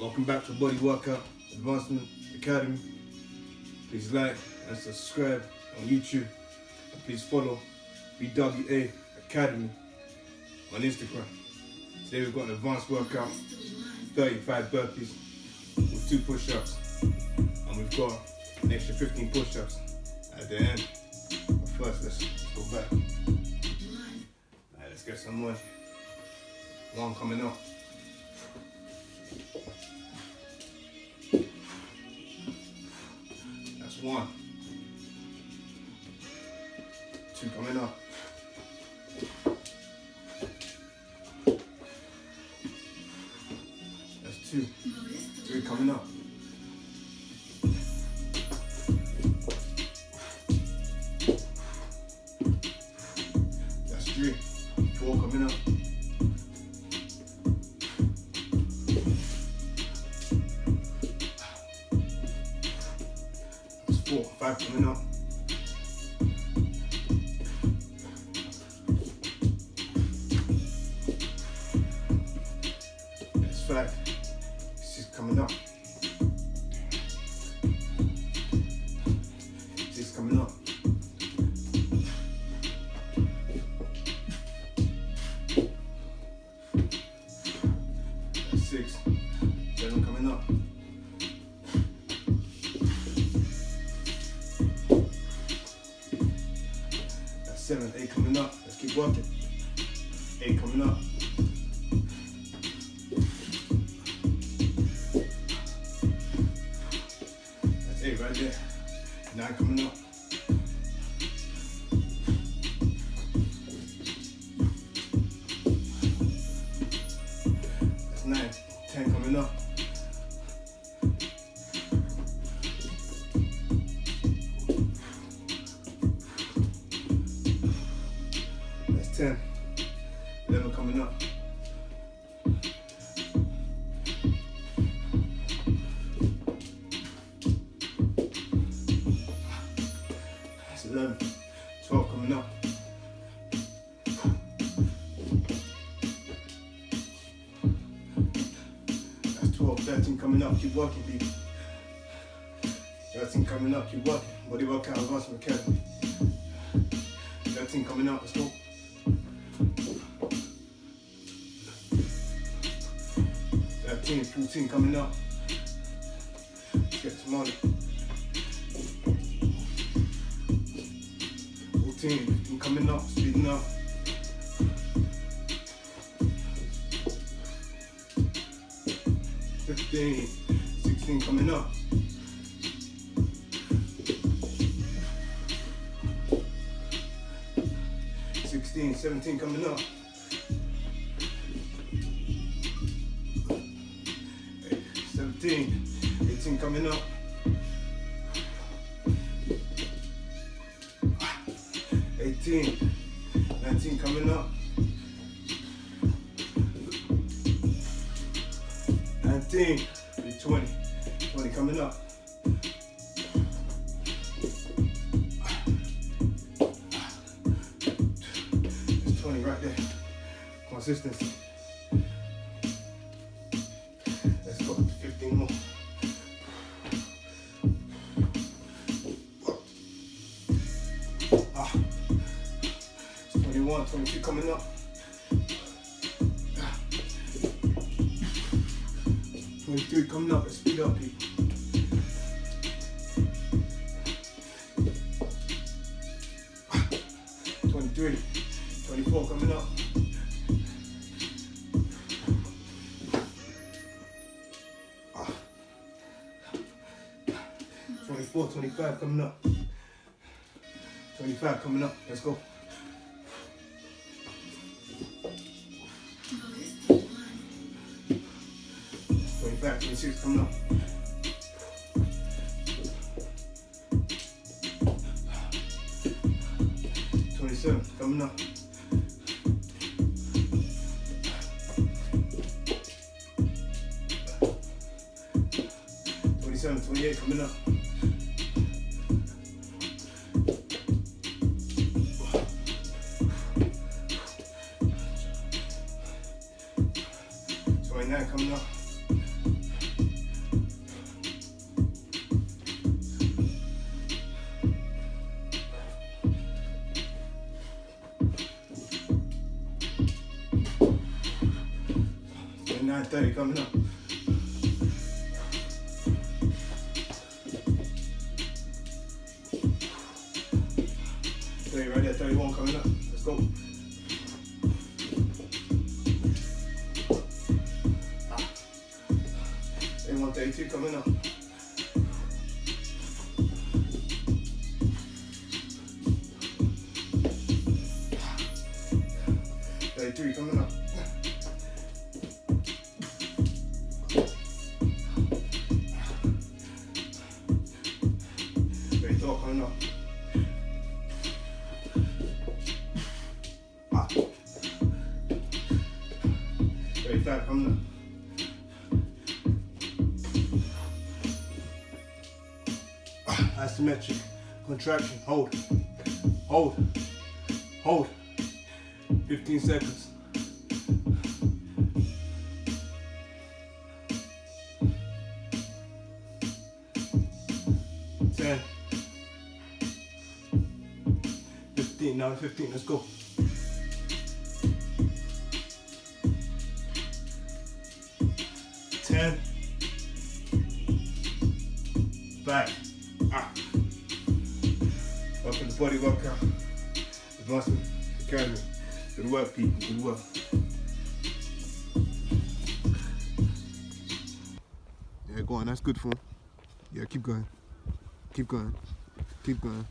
Welcome back to Body Workout Advancement Academy. Please like and subscribe on YouTube. And please follow BWA Academy on Instagram. Today we've got an advanced workout, 35 burpees with two push-ups. And we've got an extra 15 push-ups at the end. But first, let's, go back. Alright, let's get some more. One coming up. Two. Three coming up. That's three. Four coming up. That's four. Five coming up. That's five. Coming up. Six coming up. Six. Seven coming up. That's seven. Eight coming up. Let's keep working. Eight coming up. Right there. Nine coming up. That's nine. Ten coming up. 12, 13 coming up. Keep working, people. 13 coming up. Keep working. Body workout, advancement academy. 13 coming up. Let's go. Thirteen, 14 coming up. Let's get some money. 14, 15 coming up, speeding up. Fifteen, sixteen coming up. Sixteen, seventeen coming up. Eight- Seventeen, eighteen coming up. Eighteen, nineteen coming up. Nineteen, be twenty, twenty coming up. It's twenty right there. Consistency. Let's go. Fifteen more. Ah. It's 21, 22 coming up. 23 coming up. Let's speed up, people. Ah. 23, 24 coming up. 24, 25 coming up. 25 coming up. Let's go. Twenty-five, twenty-six coming up. Twenty-seven coming up. Twenty-seven, twenty-eight coming up. Twenty-nine coming up. 30 coming up. Thirty right there, 31 coming up. Let's go. Ah. 31, 32 coming up. Thirty-three coming up. Up. Ah, Isometric. Contraction. Hold. Hold. Hold. 15 seconds. Ten. Fifteen, now fifteen, let's go. Ten. Five. Ah. Welcome to Body Workout. Advancement Academy. Good work, people. Good work. Yeah, go on. That's good for Yeah, keep going. Keep going. Keep going.